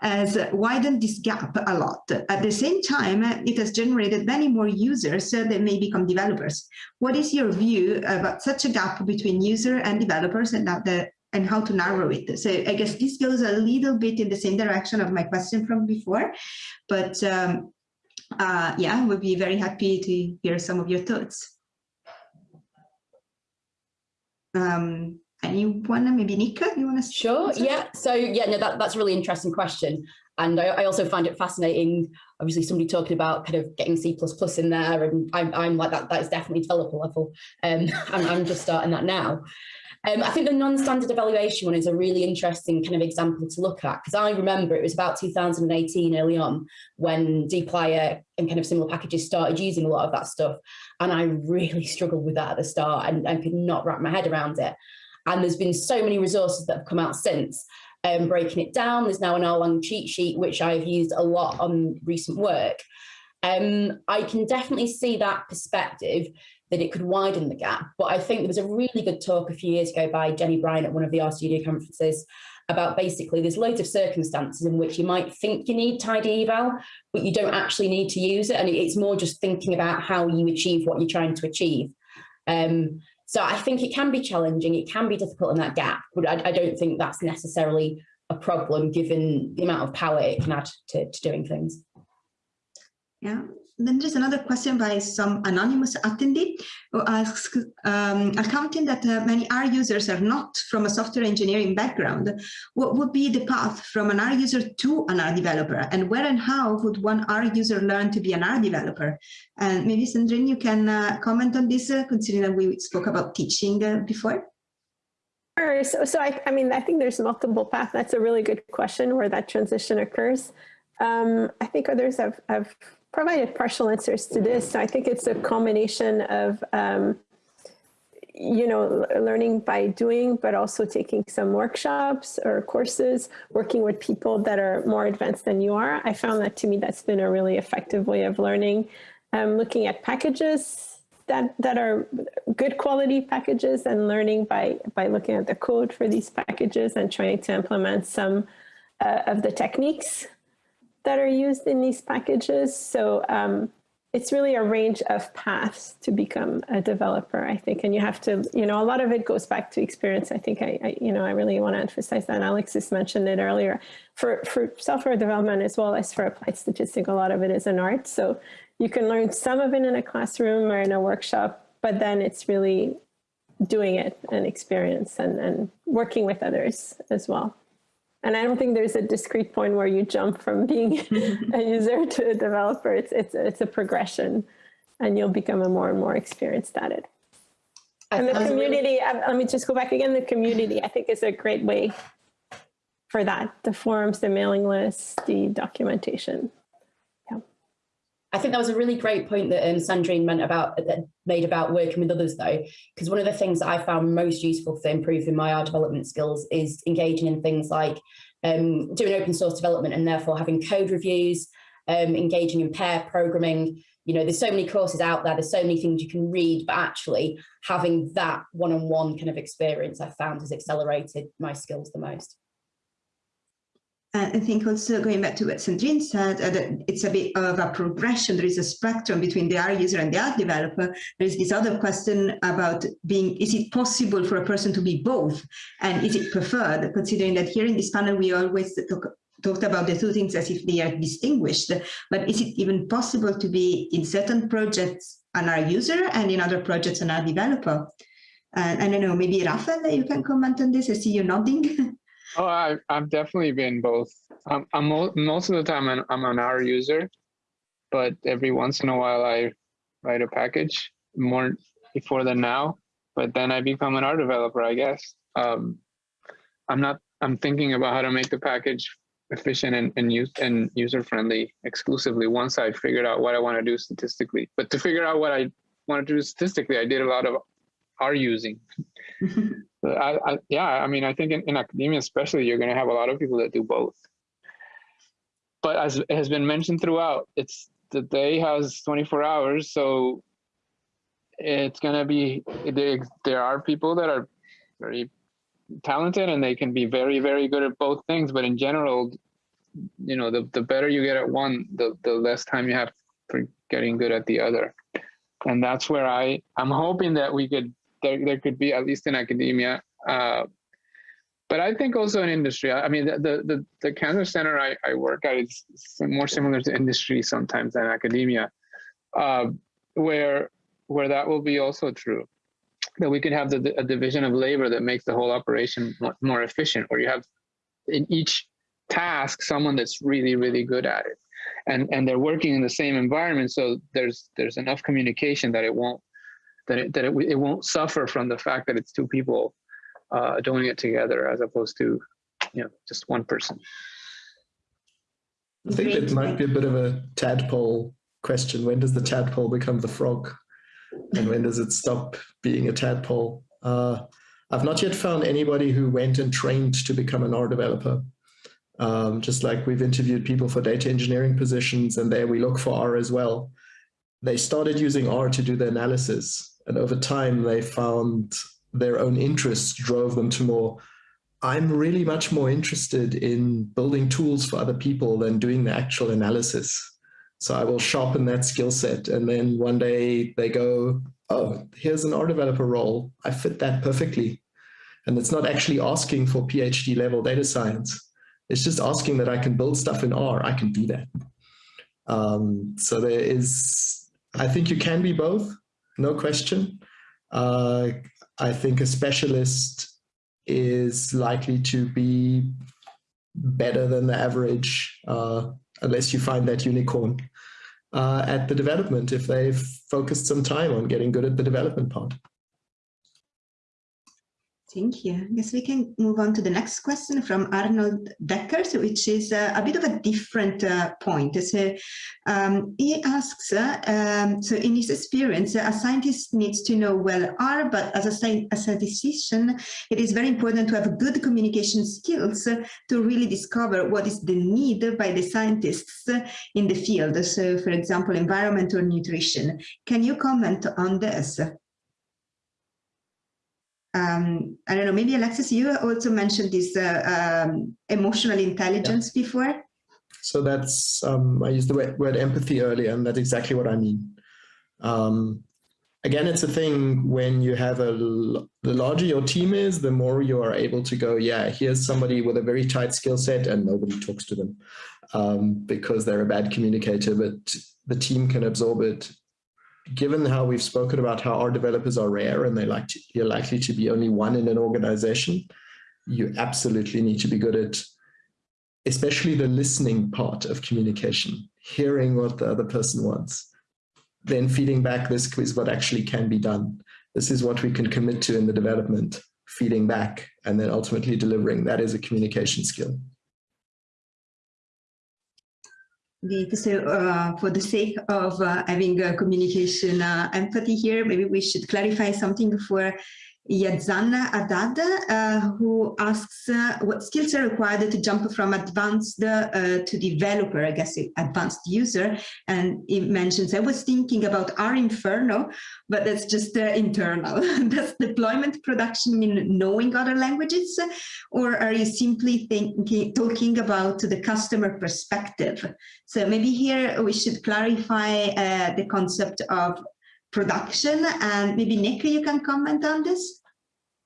has widened this gap a lot. At the same time, it has generated many more users that may become developers. What is your view about such a gap between user and developers and, the, and how to narrow it? So I guess this goes a little bit in the same direction of my question from before, but um, uh, yeah, we'd be very happy to hear some of your thoughts. Um, anyone, maybe Nika, you want to? Sure, answer? yeah. So yeah, no, that, that's a really interesting question. And I, I, also find it fascinating, obviously somebody talking about kind of getting C++ in there and I'm, I'm like that, that is definitely developer level. Um, I'm, I'm just starting that now. Um, I think the non-standard evaluation one is a really interesting kind of example to look at because I remember it was about 2018 early on when dplyr and kind of similar packages started using a lot of that stuff and I really struggled with that at the start and, and could not wrap my head around it. And there's been so many resources that have come out since um, breaking it down. There's now an rlang cheat sheet, which I've used a lot on recent work. Um, I can definitely see that perspective that it could widen the gap. But I think there was a really good talk a few years ago by Jenny Bryan at one of the RStudio conferences about basically there's loads of circumstances in which you might think you need tidy eval, but you don't actually need to use it. And it's more just thinking about how you achieve what you're trying to achieve. Um, so I think it can be challenging, it can be difficult in that gap, but I, I don't think that's necessarily a problem given the amount of power it can add to, to doing things. Yeah, then there's another question by some anonymous attendee who asks, um, accounting that uh, many R users are not from a software engineering background, what would be the path from an R user to an R developer? And where and how would one R user learn to be an R developer? And maybe Sandrine, you can uh, comment on this, uh, considering that we spoke about teaching uh, before. Sure. So, so I, I mean, I think there's multiple paths. That's a really good question where that transition occurs. Um, I think others have, have provided partial answers to this. So I think it's a combination of, um, you know, learning by doing, but also taking some workshops or courses, working with people that are more advanced than you are. I found that to me, that's been a really effective way of learning. Um, looking at packages that, that are good quality packages and learning by, by looking at the code for these packages and trying to implement some uh, of the techniques that are used in these packages. So um, it's really a range of paths to become a developer, I think. And you have to, you know, a lot of it goes back to experience. I think I, I you know, I really want to emphasize that. Alexis mentioned it earlier. For, for software development as well as for applied statistics, a lot of it is an art. So you can learn some of it in a classroom or in a workshop, but then it's really doing it and experience and, and working with others as well. And I don't think there's a discrete point where you jump from being a user to a developer. It's, it's, it's a progression and you'll become a more and more experienced at it. And the community, let me just go back again, the community I think is a great way for that. The forums, the mailing lists, the documentation. I think that was a really great point that um, Sandrine meant about that made about working with others though, because one of the things that I found most useful for improving my R development skills is engaging in things like um, doing open source development and therefore having code reviews, um, engaging in pair programming. You know, there's so many courses out there, there's so many things you can read, but actually having that one-on-one -on -one kind of experience I found has accelerated my skills the most. I think also going back to what Sandrine said, uh, that it's a bit of a progression. There is a spectrum between the R user and the R developer. There is this other question about being, is it possible for a person to be both? And is it preferred? Considering that here in this panel, we always talk, talked about the two things as if they are distinguished, but is it even possible to be in certain projects an R user and in other projects an R developer? Uh, I don't know, maybe Rafael, you can comment on this. I see you nodding. Oh, I, I've definitely been both. I'm, I'm most of the time I'm, I'm an R user, but every once in a while I write a package more before than now. But then I become an R developer, I guess. Um, I'm not. I'm thinking about how to make the package efficient and, and use and user friendly exclusively once I figured out what I want to do statistically. But to figure out what I want to do statistically, I did a lot of R using. I, I, yeah, I mean, I think in, in academia, especially, you're going to have a lot of people that do both. But as has been mentioned throughout, it's the day has 24 hours, so it's going to be there. There are people that are very talented and they can be very, very good at both things. But in general, you know, the the better you get at one, the the less time you have for getting good at the other. And that's where I I'm hoping that we could there, there could be, at least in academia. Uh, but I think also in industry, I mean, the, the, the cancer center I, I work at is more similar to industry sometimes than academia, uh, where, where that will be also true. That we can have the, a division of labor that makes the whole operation more, more efficient, where you have in each task someone that's really, really good at it. And, and they're working in the same environment, so there's there's enough communication that it won't that it, it, it won't suffer from the fact that it's two people uh, doing it together as opposed to you know just one person. I think it might be a bit of a tadpole question. When does the tadpole become the frog? And when does it stop being a tadpole? Uh, I've not yet found anybody who went and trained to become an R developer. Um, just like we've interviewed people for data engineering positions and there we look for R as well. They started using R to do the analysis and over time, they found their own interests drove them to more, I'm really much more interested in building tools for other people than doing the actual analysis. So I will sharpen that skill set. And then one day they go, oh, here's an R developer role. I fit that perfectly. And it's not actually asking for PhD level data science. It's just asking that I can build stuff in R. I can do that. Um, so there is, I think you can be both, no question. Uh, I think a specialist is likely to be better than the average, uh, unless you find that unicorn uh, at the development if they've focused some time on getting good at the development part. Thank you. I guess we can move on to the next question from Arnold Deckers, which is uh, a bit of a different uh, point. So um, he asks, uh, um, so in his experience, a scientist needs to know well R, but as a, as a decision, it is very important to have good communication skills to really discover what is the need by the scientists in the field. So for example, environment or nutrition. Can you comment on this? Um, I don't know, maybe Alexis, you also mentioned this uh, um, emotional intelligence yeah. before. So that's, um, I used the word, word, empathy earlier, and that's exactly what I mean. Um, again, it's a thing when you have a, the larger your team is, the more you are able to go, yeah, here's somebody with a very tight skill set and nobody talks to them um, because they're a bad communicator, but the team can absorb it given how we've spoken about how our developers are rare and they like to, you're likely to be only one in an organization, you absolutely need to be good at especially the listening part of communication, hearing what the other person wants, then feeding back this is what actually can be done. This is what we can commit to in the development, feeding back, and then ultimately delivering. That is a communication skill. So uh, for the sake of uh, having communication uh, empathy here, maybe we should clarify something for Yazana Adad, uh, who asks uh, what skills are required to jump from advanced uh, to developer, I guess advanced user. And he mentions, I was thinking about R Inferno, but that's just internal. Does deployment production mean knowing other languages? Or are you simply thinking, talking about the customer perspective? So maybe here we should clarify uh, the concept of production. And maybe Nick, you can comment on this.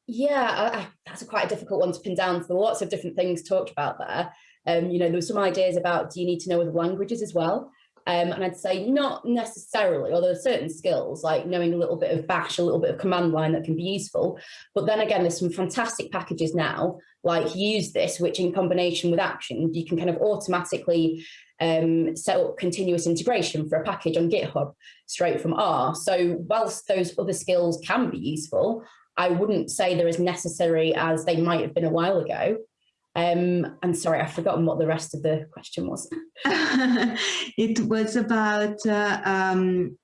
Yeah, I, that's a quite a difficult one to pin down. There lots of different things talked about there. Um, you know, there were some ideas about do you need to know other languages as well? Um, and I'd say not necessarily, although certain skills like knowing a little bit of bash, a little bit of command line that can be useful. But then again, there's some fantastic packages now, like usethis, which in combination with action, you can kind of automatically um, set up continuous integration for a package on GitHub straight from R. So whilst those other skills can be useful, I wouldn't say they're as necessary as they might have been a while ago. Um, I'm sorry, I've forgotten what the rest of the question was. it was about, uh, um,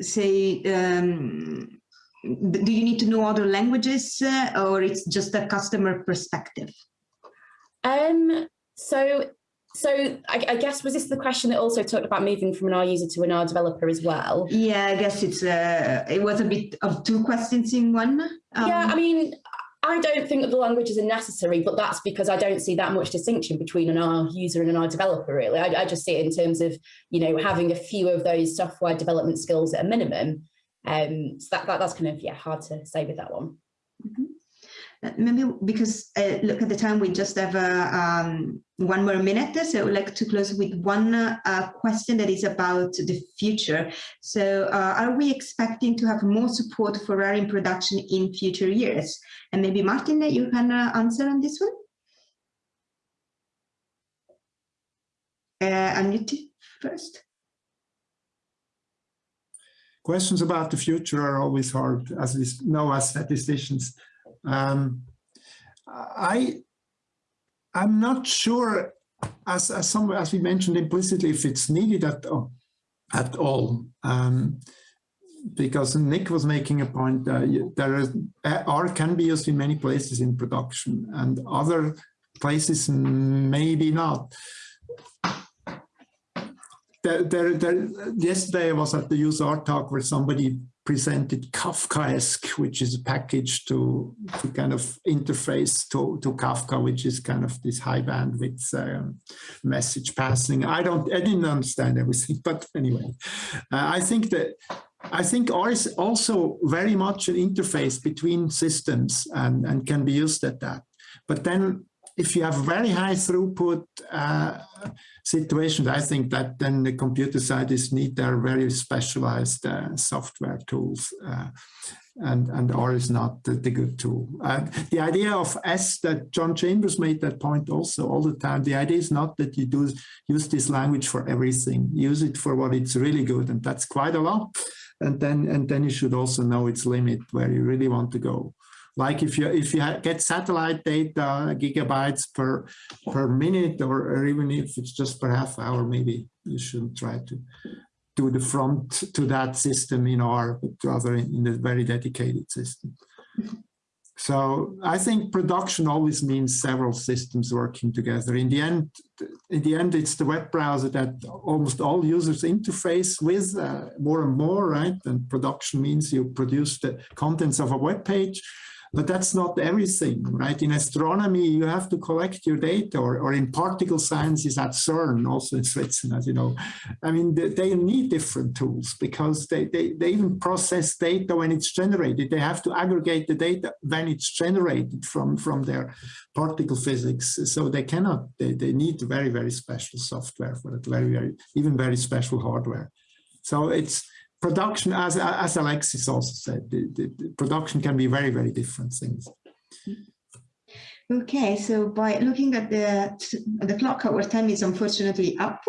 say, um, do you need to know other languages uh, or it's just a customer perspective? Um, so so I, I, guess was this the question that also talked about moving from an R user to an R developer as well? Yeah, I guess it's uh, it was a bit of two questions in one. Um, yeah, I mean, I don't think that the languages are necessary, but that's because I don't see that much distinction between an R user and an R developer, really. I, I just see it in terms of, you know, having a few of those software development skills at a minimum. Um, so that, that that's kind of, yeah, hard to say with that one. -hmm maybe because uh, look at the time we just have uh, um, one more minute so I would like to close with one uh, question that is about the future. So uh, are we expecting to have more support for R in production in future years? And maybe Martin you can uh, answer on this one? Uh, unmute first. Questions about the future are always hard as we know as statisticians um, I, I'm not sure, as, as, some, as we mentioned implicitly, if it's needed at, at all. Um, because Nick was making a point, uh, there is, R can be used in many places in production and other places maybe not. There, there, there, yesterday I was at the useR! talk where somebody presented Kafkaesque, which is a package to, to kind of interface to, to Kafka, which is kind of this high bandwidth um, message passing. I don't, I didn't understand everything, but anyway, uh, I think that I think R is also very much an interface between systems and, and can be used at that. But then if you have very high throughput uh, situations, I think that then the computer scientists need their very specialized uh, software tools. Uh, and, and R is not the, the good tool. Uh, the idea of S that John Chambers made that point also all the time. The idea is not that you do use this language for everything. Use it for what it's really good, and that's quite a lot. And then and then you should also know its limit where you really want to go. Like if you if you get satellite data gigabytes per per minute, or, or even if it's just per half hour, maybe you shouldn't try to do the front to that system in R, but rather in a very dedicated system. So I think production always means several systems working together. In the end, in the end, it's the web browser that almost all users interface with uh, more and more, right? And production means you produce the contents of a web page, but that's not everything, right? In astronomy, you have to collect your data, or, or in particle sciences at CERN, also in Switzerland, as you know. I mean, they, they need different tools because they, they, they even process data when it's generated. They have to aggregate the data when it's generated from, from their particle physics. So they cannot, they, they need very, very special software for it, very, very, even very special hardware. So it's, production, as, as Alexis also said, the, the, the production can be very, very different things. Okay, so by looking at the the clock, our time is unfortunately up.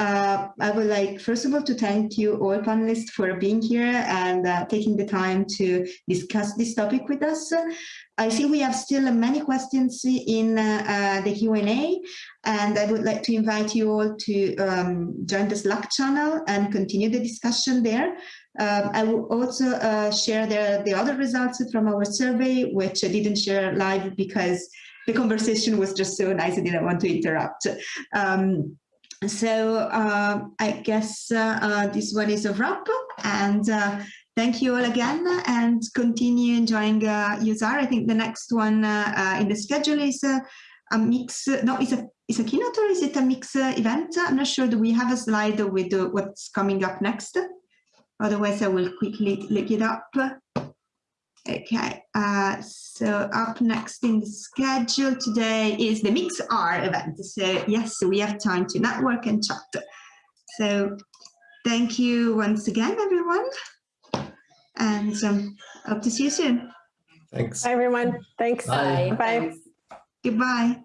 Uh, I would like, first of all, to thank you all panelists for being here and uh, taking the time to discuss this topic with us. I see we have still many questions in uh, uh the Q&A, and I would like to invite you all to um, join the Slack channel and continue the discussion there. Um, I will also uh, share the, the other results from our survey, which I didn't share live because the conversation was just so nice I didn't want to interrupt. Um, so uh, I guess uh, uh, this one is a wrap and uh, thank you all again and continue enjoying uh, useR. I think the next one uh, in the schedule is a mix, no, it's a, it's a keynote or is it a mix event? I'm not sure. Do we have a slide with what's coming up next? Otherwise, I will quickly look it up. Okay, uh, so up next in the schedule today is the Mix R event. So yes, so we have time to network and chat. So thank you once again, everyone. And um, hope to see you soon. Thanks. Bye, everyone. Thanks. Bye. Bye. Goodbye.